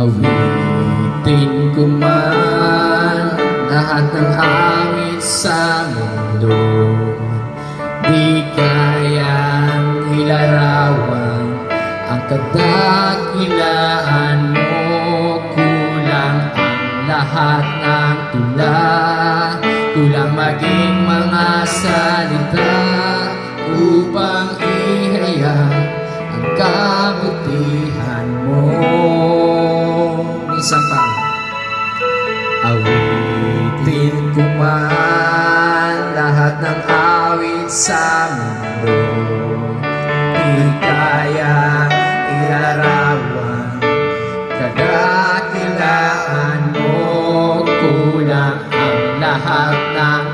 Awitin ko man lahat ng awit sa mundo. Di kayang ilarawan ang kadakilaan mo. Kulang ang lahat ng tula. Kulang maging mga salita Upang ihayag ang kabutihan Awitin ko man lahat ng awit sa mundo Di kaya ilarawan Kadakilaan mo. Kulang ang lahat ng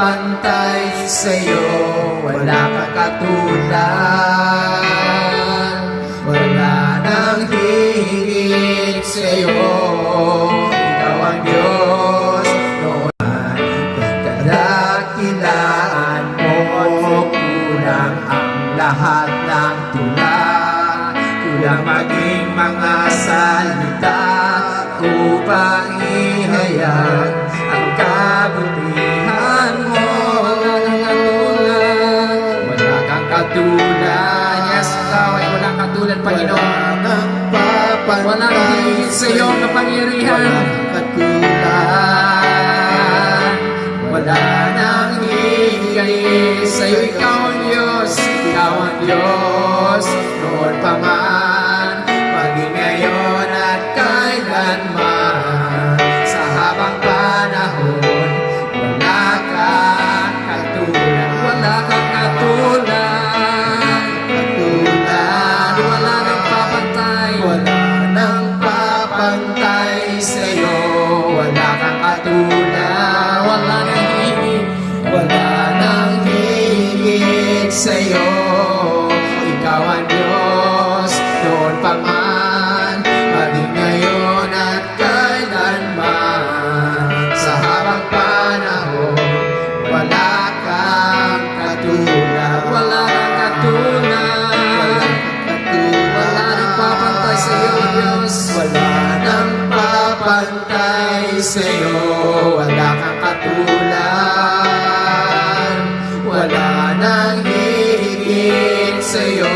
papantay sa'yo. Wala kang katulad. Wala nang hihigit sa'yo. Ikaw ang Diyos. Noon Kadakilaan mo Kulang ang lahat ng tula. Kulang maging mga salita Upang ihayag walang katulad, Panginoon. Wala nang higit sa iyong kapangyarihan katulad. Wala nang higit sa iyo Ikaw ang Diyos Ikaw ang Diyos Wala papantay sa iyo Wala kang katulad. Wala nang higit sa iyo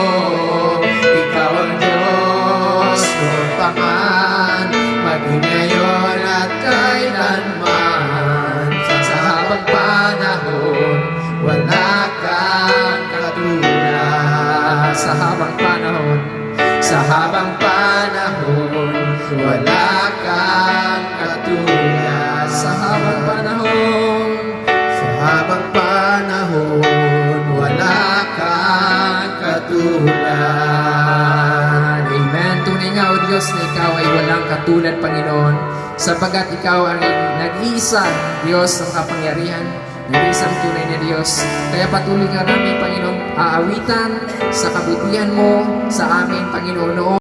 Ikaw ang Diyos Noon pa man Maging ngayon at kailanman. Sa habang panahon Wala kang katulad. Sa habang panahon Sa habang panahon Wala kang katulad Sa habang panahon. Sa habang panahon Wala kang katulad. Amen. Tunay nga o Diyos na Ikaw ay walang katulad Panginoon Sapagat Ikaw ang nag-iisa Diyos ng kapangyarihan Nag-iisang tunay na Diyos. Kaya patuloy nga namin Panginoon Aawitan sa kabutihan mo Sa amin Panginoon noon